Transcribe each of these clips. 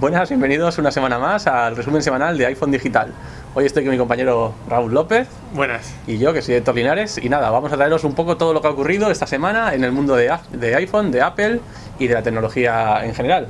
Buenas, bienvenidos una semana más al resumen semanal de iPhone Digital. Hoy estoy con mi compañero Raúl López. Buenas. Y yo, que soy Héctor Linares. Y nada, vamos a traeros un poco todo lo que ha ocurrido esta semana en el mundo de, de iPhone, de Apple y de la tecnología en general.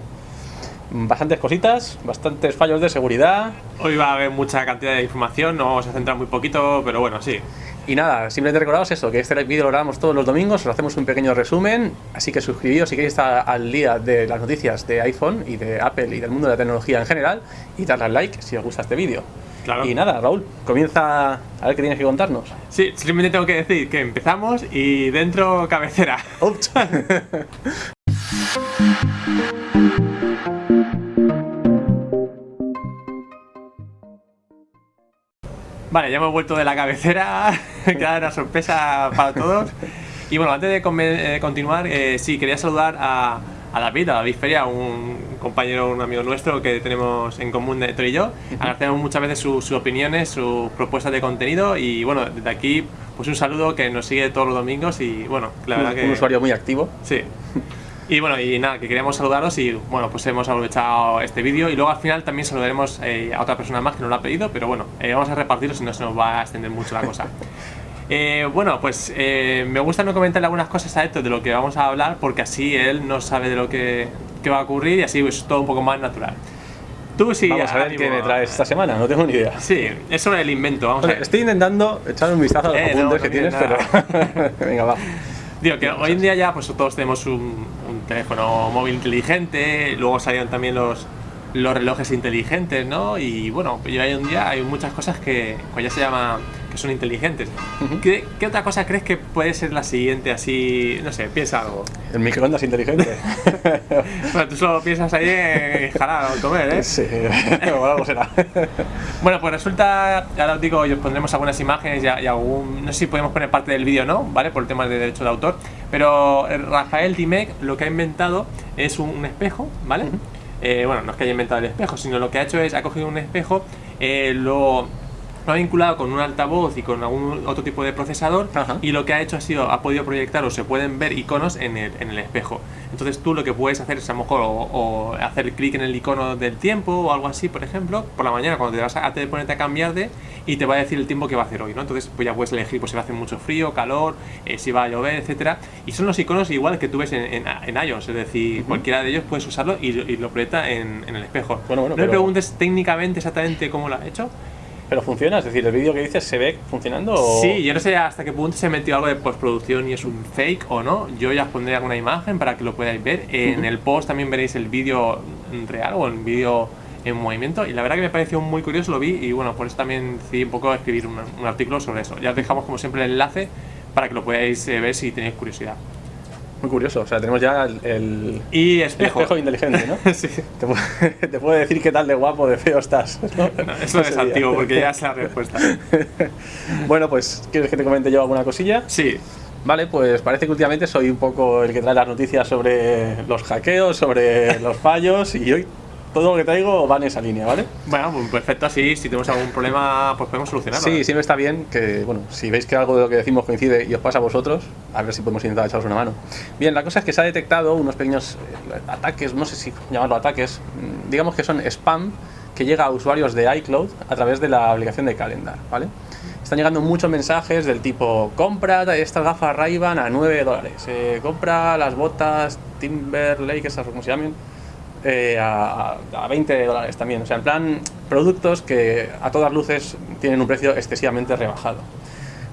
Bastantes cositas, bastantes fallos de seguridad. Hoy va a haber mucha cantidad de información, nos vamos a centrar muy poquito, pero bueno, sí. Y nada, simplemente recordaros eso, que este vídeo lo grabamos todos los domingos, os hacemos un pequeño resumen, así que suscribíos si queréis estar al día de las noticias de iPhone y de Apple y del mundo de la tecnología en general, y darle al like si os gusta este vídeo. Claro. Y nada, Raúl, comienza a ver qué tienes que contarnos. Sí, simplemente tengo que decir que empezamos y dentro cabecera. Vale, ya hemos vuelto de la cabecera, queda una sorpresa para todos. Y bueno, antes de eh, continuar, eh, sí, quería saludar a, David, a David Feria, un compañero, un amigo nuestro que tenemos en común de y yo. Agradecemos muchas veces sus opiniones, sus propuestas de contenido y bueno, desde aquí pues un saludo que nos sigue todos los domingos y bueno, la verdad que... Un usuario muy activo. Sí. Y bueno, y nada, que queríamos saludaros y bueno, pues hemos aprovechado este vídeo y luego al final también saludaremos eh, a otra persona más que nos lo ha pedido, pero bueno, eh, vamos a repartirlo si no se nos va a extender mucho la cosa. Eh, bueno, pues me gusta no comentarle algunas cosas a esto de lo que vamos a hablar porque así él no sabe de lo que, va a ocurrir y así es todo un poco más natural. Tú sí. Vamos a ver qué me traes esta semana, no tengo ni idea. Sí, es sobre el invento. Vamos a ver. Estoy intentando echar un vistazo a los apuntes que tienes, pero. Venga, va. Digo que hoy en día ya pues todos tenemos un, teléfono móvil inteligente, luego salieron también los, los relojes inteligentes, ¿no? Y bueno, hoy en día hay muchas cosas que pues ya se llama que son inteligentes. ¿Qué, otra cosa crees que puede ser la siguiente así? No sé, piensa algo. El microondas inteligente. bueno, tú solo piensas ahí en jalar o comer, ¿eh? Sí, o algo será. bueno, pues resulta, ahora os digo, os pondremos algunas imágenes y, algún, no sé si podemos poner parte del vídeo no, ¿vale? Por el tema de derecho de autor, pero Rafael Dimec lo que ha inventado es un, espejo, ¿vale? Eh, bueno, no es que haya inventado el espejo, sino lo que ha hecho es, ha cogido un espejo, eh, lo lo ha vinculado con un altavoz y con algún otro tipo de procesador y lo que ha hecho ha sido, ha podido proyectar o se pueden ver iconos en el, en el espejo. Entonces tú lo que puedes hacer es a lo mejor o, hacer clic en el icono del tiempo o algo así, por ejemplo, por la mañana cuando te vas a, te ponerte a cambiar de y te va a decir el tiempo que va a hacer hoy, ¿no? Entonces pues ya puedes elegir pues, si va a hacer mucho frío, calor, eh, si va a llover, etcétera. Y son los iconos igual que tú ves en, en, iOS, es decir, cualquiera de ellos puedes usarlo y, lo proyecta en, el espejo. no me preguntes técnicamente exactamente cómo lo ha hecho, pero funciona, es decir, el vídeo que dices se ve funcionando. Sí, yo no sé hasta qué punto se metió algo de postproducción y es un fake o no. Yo ya os pondré alguna imagen para que lo podáis ver. En el post también veréis el vídeo real o el vídeo en movimiento y la verdad que me pareció muy curioso, lo vi y bueno, por eso también decidí un poco escribir un, artículo sobre eso. Ya os dejamos como siempre el enlace para que lo podáis eh, ver si tenéis curiosidad. Muy curioso, o sea, tenemos ya el, y espejo. inteligente, ¿no? sí. Te, te, puede decir qué tal de guapo, de feo estás. eso es antiguo, porque ya es la respuesta. bueno, pues, ¿quieres que te comente yo alguna cosilla? Sí. Vale, pues parece que últimamente soy un poco el que trae las noticias sobre los hackeos, sobre los fallos, y hoy todo lo que traigo va en esa línea, ¿vale? Bueno, pues perfecto, así, si tenemos algún problema, pues podemos solucionarlo. Sí, siempre está bien que, bueno, si veis que algo de lo que decimos coincide y os pasa a vosotros, a ver si podemos intentar echaros una mano. Bien, la cosa es que se ha detectado unos pequeños eh, ataques, no sé si llamarlo ataques, mm, digamos que son spam que llega a usuarios de iCloud a través de la aplicación de Calendar, ¿vale? Están llegando muchos mensajes del tipo compra estas gafas Ray-Ban a 9 dólares, eh, compra las botas Timberlake, esas como se llaman, eh, a, 20 dólares también. O sea, en plan, productos que a todas luces tienen un precio excesivamente rebajado.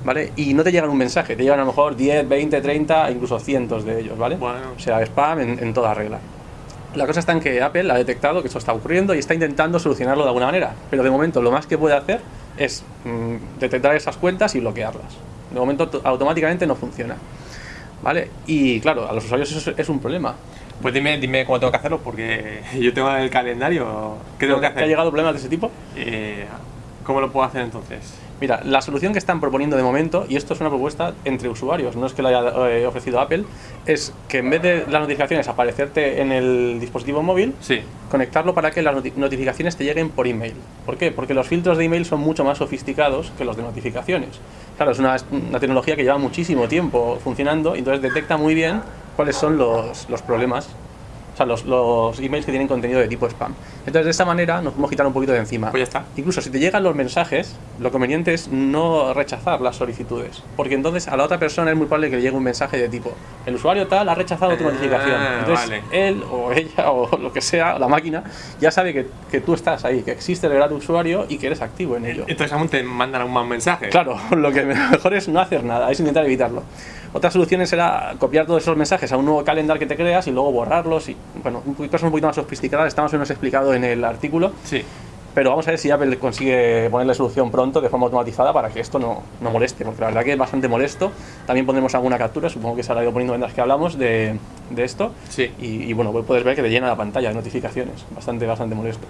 ¿Vale? Y no te llegan un mensaje, te llegan a lo mejor 10, 20, 30, incluso cientos de ellos, ¿vale? Bueno. O sea, spam en, toda regla. La cosa está en que Apple ha detectado que esto está ocurriendo y está intentando solucionarlo de alguna manera. Pero de momento lo más que puede hacer es mm, detectar esas cuentas y bloquearlas. De momento automáticamente no funciona. ¿Vale? Y claro, a los usuarios eso es un problema. Pues dime, dime cómo tengo que hacerlo, porque yo tengo el calendario. ¿Qué tengo que hacer? ¿Te ha llegado problemas de ese tipo? Eh, ¿Cómo lo puedo hacer entonces? Mira, la solución que están proponiendo de momento, y esto es una propuesta entre usuarios, no es que lo haya eh, ofrecido Apple, es que en vez de las notificaciones aparecerte en el dispositivo móvil, sí. conectarlo para que las notificaciones te lleguen por email. ¿Por qué? Porque los filtros de email son mucho más sofisticados que los de notificaciones. Claro, es una, una tecnología que lleva muchísimo tiempo funcionando, y entonces detecta muy bien cuáles son los, los problemas. Sea, los, los emails que tienen contenido de tipo spam. Entonces, de esta manera nos podemos quitar un poquito de encima. Pues ya está. Incluso si te llegan los mensajes, lo conveniente es no rechazar las solicitudes. Porque entonces a la otra persona es muy probable que le llegue un mensaje de tipo, el usuario tal ha rechazado tu Ah, notificación. Entonces, vale. él o ella o lo que sea, la máquina, ya sabe que, que tú estás ahí, que existe el gran usuario y que eres activo en ello. Entonces aún te mandan un mal mensaje. Claro, lo que mejor es no hacer nada, es intentar evitarlo. Otra solución será copiar todos esos mensajes a un nuevo calendar que te creas y luego borrarlos. Y, bueno, cosas un poquito más sofisticadas, está más o menos explicado en el artículo. Sí. Pero vamos a ver si Apple consigue ponerle solución pronto de forma automatizada para que esto no, no moleste, porque la verdad que es bastante molesto. También pondremos alguna captura, supongo que se habrá ido poniendo mientras que hablamos de, de esto. Sí. Y, y, bueno, pues puedes ver que te llena la pantalla de notificaciones. Bastante, bastante molesto.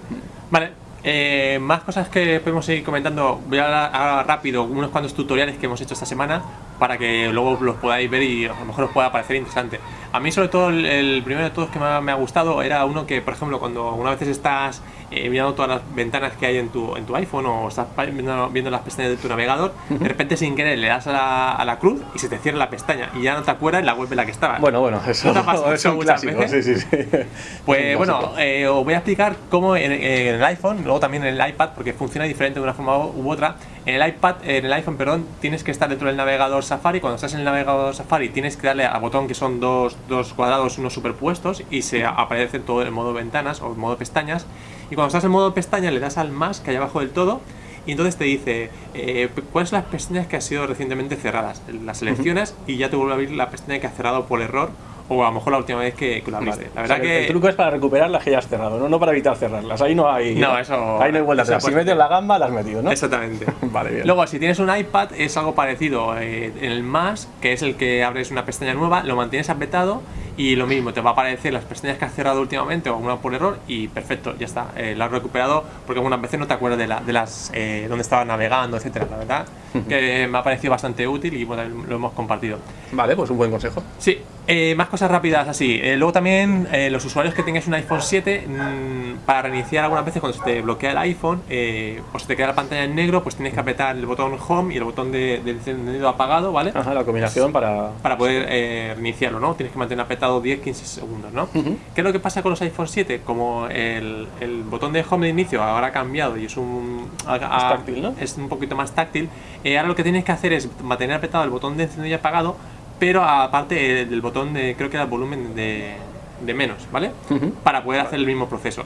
Vale. eh, más cosas que podemos seguir comentando. Voy a hablar ahora rápido unos cuantos tutoriales que hemos hecho esta semana para que luego los podáis ver y a lo mejor os pueda parecer interesante. A mí sobre todo el, el primero de todos que me ha, me ha gustado era uno que, por ejemplo, cuando una vez estás eh, mirando todas las ventanas que hay en tu, en tu iPhone o estás viendo, viendo las pestañas de tu navegador, de repente sin querer le das a la, a la cruz y se te cierra la pestaña y ya no te acuerdas la web en la que estabas. Bueno, bueno, eso, ¿No te eso un muchas clásico. veces? Sí, sí, sí. Pues bueno, eh, os voy a explicar cómo en, en el iPhone, luego también en el iPad, porque funciona diferente de una forma u otra. En el iPad, en el iPhone, perdón, tienes que estar dentro del navegador Safari. Cuando estás en el navegador Safari, tienes que darle al botón que son dos, dos cuadrados, unos superpuestos, y se aparece todo en modo ventanas o en modo pestañas. Y cuando estás en modo pestaña, le das al más que hay abajo del todo. Y entonces te dice eh, cuáles son las pestañas que han sido recientemente cerradas. Las seleccionas y ya te vuelve a abrir la pestaña que has cerrado por error o a lo mejor la última vez que, que lo abriste. Vale. La O verdad sea, que El truco es para recuperar las que ya has cerrado, ¿no? no para evitar cerrarlas. Ahí no hay. No, eso- Ahí no hay vuelta atrás. Si puede- metes la gamba, la has metido, ¿no? Exactamente. Vale, bien. Luego, si tienes un iPad, es algo parecido. eh, en el más, que es el que abres una pestaña nueva, lo mantienes apretado y lo mismo, te va a aparecer las pestañas que has cerrado últimamente o alguna por error y perfecto, ya está. eh, lo has recuperado porque algunas veces no te acuerdas de, la- de las eh, dónde estabas navegando, etcétera. La verdad que me ha parecido bastante útil y bueno, lo hemos compartido. Vale, pues un buen consejo. Sí, eh, más cosas rápidas así. Eh, luego también eh, los usuarios que tengáis un iPhone 7, mm, para reiniciar algunas veces cuando se te bloquea el iPhone eh, o se te queda la pantalla en negro, pues tienes que apretar el botón Home y el botón de, de encendido apagado, ¿vale? Ajá, la combinación para. Para poder reiniciarlo, ¿no? Tienes que mantener apretado 10-15 segundos, ¿no? Ujú. ¿Qué es lo que pasa con los iPhone 7? Como el, el botón de Home de inicio ahora ha cambiado y es un... a- a- táctil, ¿no? Es un poquito más táctil. eh, ahora lo que tienes que hacer es mantener apretado el botón de encendido y apagado, pero aparte del botón de, creo que era el volumen de, de menos, ¿vale? Ujú. Para poder hacer el mismo proceso.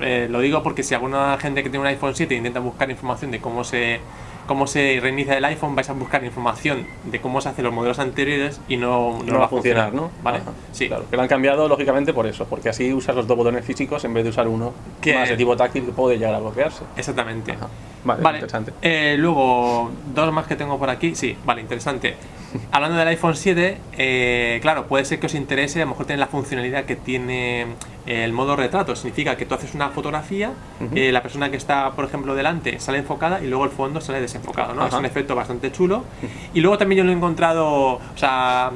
Eh, lo digo porque si alguna gente que tiene un iPhone 7 intenta buscar información de cómo se cómo se reinicia el iPhone, vais a buscar información de cómo se hacen los modelos anteriores y no, No, va a funcionar, ¿no? ¿Vale? Ajá. Sí. Claro, que lo han cambiado lógicamente por eso, porque así usas los dos botones físicos en vez de usar uno Que- más de tipo táctil que puede llegar a bloquearse. Exactamente. Ajá. Vale, Vale, interesante. eh, luego, dos más que tengo por aquí. Sí, vale, interesante. Hablando del iPhone 7, eh, claro, puede ser que os interese, a lo mejor tiene la funcionalidad que tiene el modo retrato. Significa que tú haces una fotografía, eh, la persona que está, por ejemplo, delante sale enfocada y luego el fondo sale desenfocado, ¿no? Es un efecto bastante chulo. Y luego también yo lo he encontrado, o sea,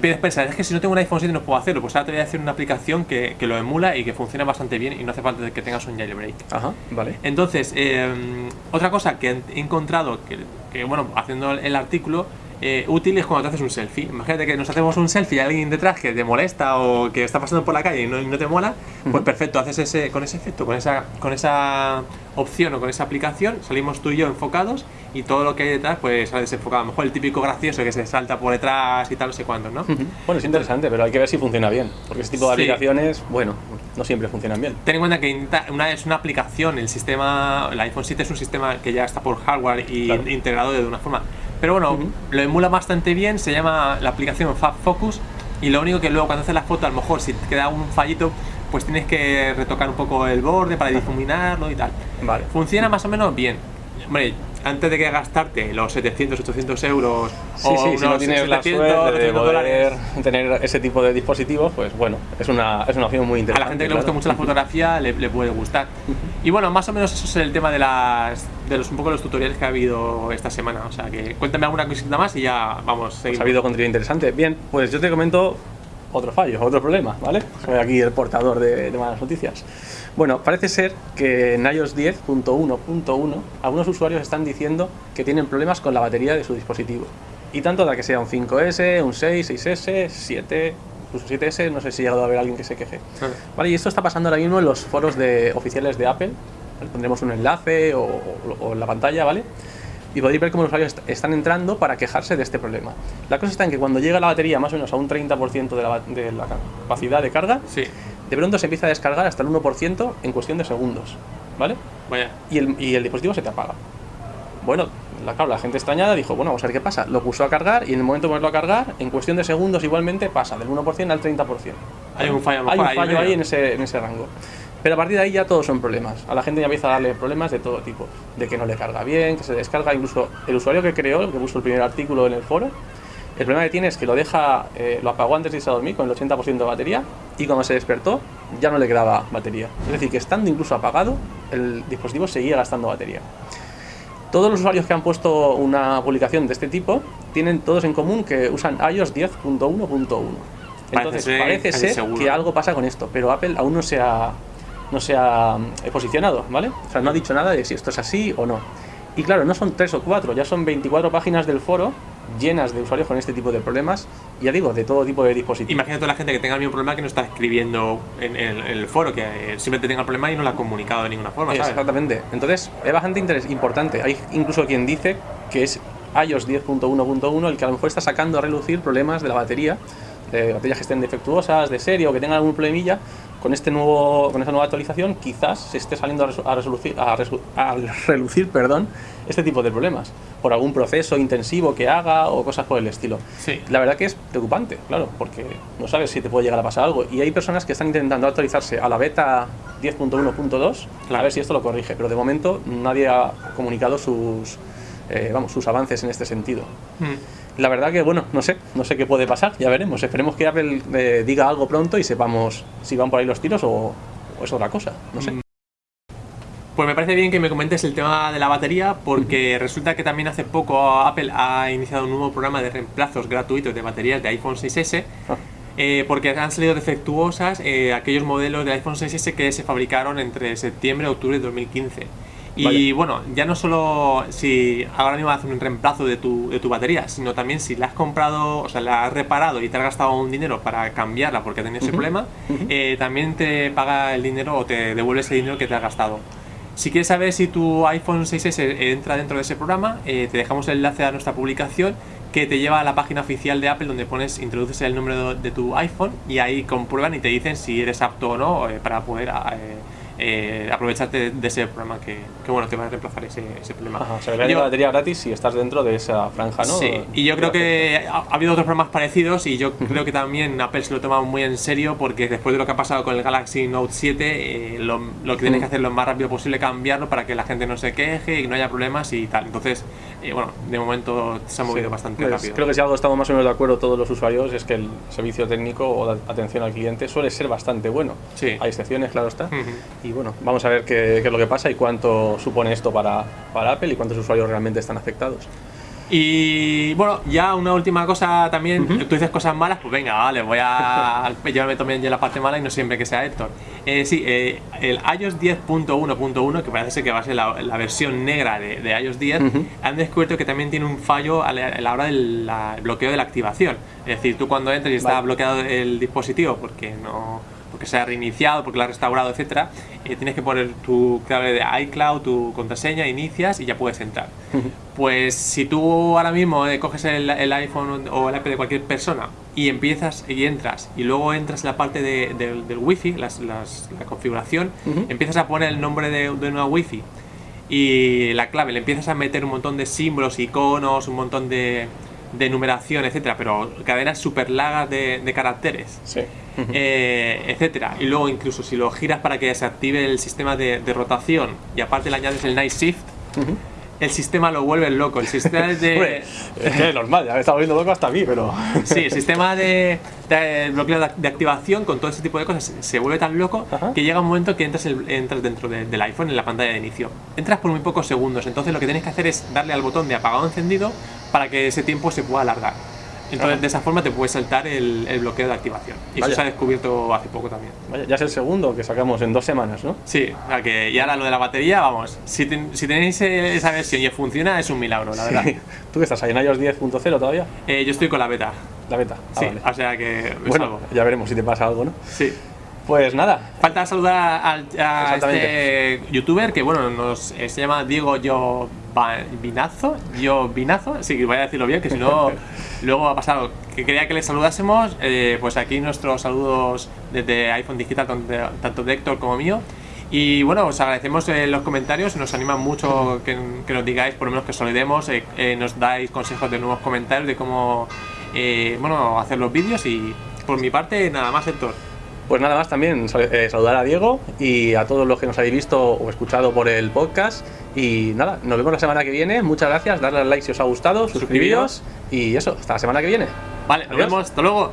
pides pensar, es que si no tengo un iPhone 7 no puedo hacerlo. Pues ahora te voy a hacer una aplicación que, que lo emula y que funciona bastante bien y no hace falta que tengas un jailbreak. Ajá, vale. Entonces, eh, otra cosa que he encontrado, que, que, bueno, haciendo el artículo, eh, útil es cuando te haces un selfie. Imagínate que nos hacemos un selfie y alguien detrás que te molesta o que está pasando por la calle y no, y no te mola, pues perfecto, haces ese, con ese efecto, con esa, con esa opción o con esa aplicación, salimos tú y yo enfocados y todo lo que hay detrás pues sale desenfocado. A lo mejor el típico gracioso que se salta por detrás y tal, no sé cuánto, ¿no? Ujú. Bueno, es interesante, pero hay que ver si funciona bien, porque ese tipo de Sí. aplicaciones, bueno, no siempre funcionan bien. Ten en cuenta que una, es una aplicación, el sistema, el iPhone 7 es un sistema que ya está por hardware y Claro. integrado de una forma. Pero bueno, lo emula bastante bien, se llama la aplicación Fab Focus y lo único que luego cuando haces la foto, a lo mejor si te queda un fallito, pues tienes que retocar un poco el borde para difuminarlo y tal. Vale. Funciona más o menos bien. Hombre, antes de que gastarte los 700, 800 euros Sí, o sí, si no unos tienes la 700, suerte de 800 poder dólares, tener ese tipo de dispositivos, pues bueno, es una, es una opción muy a interesante. la gente que le gusta claro. mucho la fotografía le, le puede gustar. Y bueno, más o menos eso es el tema de las de los un poco los tutoriales que ha habido esta semana. O sea que cuéntame alguna cosita más y ya vamos, Pues ha habido contenido interesante. Bien, pues yo te comento otro fallo, otro problema, ¿vale? Soy aquí el portador de, de malas noticias. Bueno, parece ser que en iOS 10.1.1 algunos usuarios están diciendo que tienen problemas con la batería de su dispositivo. Y tanto da que sea un 5S, un 6, 6S, 7, incluso 7S, no sé si ha llegado a haber alguien que se queje. Vale. Y esto está pasando ahora mismo en los foros de, oficiales de Apple. Pondremos un enlace o, o- o en la pantalla, ¿vale? Y podéis ver cómo los usuarios est- están entrando para quejarse de este problema. La cosa está en que cuando llega la batería más o menos a un 30% de la, de la capacidad de carga, Sí, de pronto se empieza a descargar hasta el 1% en cuestión de segundos, ¿vale? vaya. Y el, y el dispositivo se te apaga. Bueno, la, claro, la gente extrañada dijo, bueno, vamos a ver qué pasa. Lo puso a cargar y en el momento de ponerlo a cargar, en cuestión de segundos igualmente pasa del 1% al 30%. Hay un fallo Hay un ahí fallo medio. ahí en ese, en ese rango. Pero a partir de ahí ya todos son problemas. A la gente ya empieza a darle problemas de todo tipo. De que no le carga bien, que se descarga. Incluso el usuario que creó, que puso el primer artículo en el foro, el problema que tiene es que lo deja, eh, lo apagó antes de irse a dormir con el 80% de batería y cuando se despertó ya no le quedaba batería. Es decir, que estando incluso apagado, el dispositivo seguía gastando batería. Todos los usuarios que han puesto una publicación de este tipo tienen todos en común que usan iOS 10.1.1. Entonces ser parece ser que algo pasa con esto, pero Apple aún no se ha, no se ha eh, posicionado, ¿vale? O sea, no ha dicho nada de si esto es así o no. Y claro, no son tres o cuatro, ya son 24 páginas del foro llenas de usuarios con este tipo de problemas, ya digo, de todo tipo de dispositivos. Imagina toda la gente que tenga el mismo problema que no está escribiendo en, el foro, que eh, simplemente tenga el problema y no lo ha comunicado de ninguna forma, ¿sabes? Exactamente. Entonces, es bastante interes- importante. Hay incluso quien dice que es iOS 10.1.1 el que a lo mejor está sacando a relucir problemas de la batería, de baterías que estén defectuosas, de serie o que tengan algún problemilla. Con, este nuevo, con esta nueva actualización, quizás se esté saliendo a, a resolucir- a resu- a relucir perdón, este tipo de problemas por algún proceso intensivo que haga o cosas por el estilo. Sí. La verdad que es preocupante, claro, porque no sabes si te puede llegar a pasar algo. Y hay personas que están intentando actualizarse a la beta 10.1.2 a Claro. ver si esto lo corrige. Pero de momento nadie ha comunicado sus, eh, vamos, sus avances en este sentido. Mm. La verdad que, bueno, no sé, no sé qué puede pasar, ya veremos. Esperemos que Apple eh, diga algo pronto y sepamos si van por ahí los tiros o, o es otra cosa, no sé. Mm. Pues me parece bien que me comentes el tema de la batería porque resulta que también hace poco Apple ha iniciado un nuevo programa de reemplazos gratuitos de baterías de iPhone 6S Ah. eh, porque han salido defectuosas eh, aquellos modelos de iPhone 6S que se fabricaron entre septiembre y octubre de 2015. Y Vaya. bueno, ya no solo si ahora mismo hacen un reemplazo de tu, de tu batería, sino también si la has comprado, o sea, la has reparado y te has gastado un dinero para cambiarla porque tenido ese Ujú, problema, ujú. eh, también te paga el dinero o te devuelve ese dinero que te has gastado. Si quieres saber si tu iPhone 6S entra dentro de ese programa, eh, te dejamos el enlace a nuestra publicación que te lleva a la página oficial de Apple donde pones, introduces el número de tu iPhone y ahí comprueban y te dicen si eres apto o no eh, para poder eh, aprovecharte de ese programa que, que, bueno, te va a reemplazar ese, ese problema. Ajá, se le Yo- la batería gratis si estás dentro de esa franja, ¿no? Sí, y yo creo que ha, ha habido otros programas parecidos y yo creo que también Apple se lo toma muy en serio porque después de lo que ha pasado con el Galaxy Note 7, eh, lo, lo que tienes que hacer lo más rápido posible cambiarlo para que la gente no se queje y no haya problemas y tal. Entonces, eh, bueno, de momento se ha movido Sí, bastante pues, rápido. Creo que si algo estamos más o menos de acuerdo todos los usuarios es que el servicio técnico o de atención al cliente suele ser bastante bueno. Sí. Hay excepciones, claro está. Y bueno, vamos a ver qué, qué es lo que pasa y cuánto supone esto para, para Apple y cuántos usuarios realmente están afectados. Y bueno, ya una última cosa también, tú dices cosas malas, pues venga, vale, voy a llevarme también ya la parte mala y no siempre que sea Héctor. Eh, sí, eh, el iOS 10.1.1, que parece ser que va a ser la, la versión negra de, de iOS 10, Ujú. han descubierto que también tiene un fallo a la, a la hora del la- el bloqueo de la activación. Es decir, tú cuando entres y está Vale. bloqueado el dispositivo porque no porque se ha reiniciado, porque lo ha restaurado, etcétera, eh, tienes que poner tu clave de iCloud, tu contraseña, inicias y ya puedes entrar. Pues si tú ahora mismo eh, coges el, el iPhone o el iPad de cualquier persona y empiezas y entras y luego entras en la parte de- del- del wifi, las- las- la configuración, empiezas a poner el nombre de, de una wifi y la clave, le empiezas a meter un montón de símbolos, iconos, un montón de, numeración, etcétera, pero cadenas super largas de, caracteres Sí. eh, etcétera. Y luego incluso si lo giras para que se active el sistema de, de rotación y aparte le añades el Night Shift. El sistema lo vuelve loco. El sistema Hombre, de... es que es normal, ya me está volviendo loco hasta a mí, pero. Sí, el sistema de, de bloqueo de, de activación con todo ese tipo de cosas se- vuelve tan loco Ajá. que llega un momento que entras, el- entras dentro de- del iPhone en la pantalla de inicio. Entras por muy pocos segundos, entonces lo que tienes que hacer es darle al botón de apagado encendido para que ese tiempo se pueda alargar. Entonces Ajá. de esa forma te puedes saltar el, el bloqueo de activación. Y Vaya. eso se ha descubierto hace poco también. Vaya, ya es el segundo que sacamos en dos semanas, ¿no? Sí, o sea que y ahora lo de la batería, vamos, si, ten- si tenéis eh, esa versión y funciona es un milagro, la verdad. ¿Tú que estás ahí en iOS 10.0 todavía? Eh, yo estoy con la beta. La beta. Ah, Sí, vale. o sea que Bueno, ya veremos si te pasa algo, ¿no? Sí. Pues nada, Falta saludar al, a este youtuber que bueno nos eh, se llama Diego Yo Vinazo, Yo Vinazo, sí que voy a decirlo bien, que si no luego va a pasar algo. Que quería que le saludásemos, eh, pues aquí nuestros saludos desde iPhone Digital, tanto de- Héctor como mío. Y bueno, os agradecemos eh, los comentarios, nos anima mucho que, que nos digáis, por lo menos que os saludemos, eh, eh, nos dais consejos de nuevos comentarios de cómo eh, bueno, hacer los vídeos y por mi parte nada más Héctor. Pues nada más también eh, saludar a Diego y a todos los que nos habéis visto o escuchado por el podcast. Y nada, nos vemos la semana que viene. Muchas gracias, darle al like si os ha gustado, suscribiros y eso, hasta la semana que viene. Vale, nos vemos, hasta luego.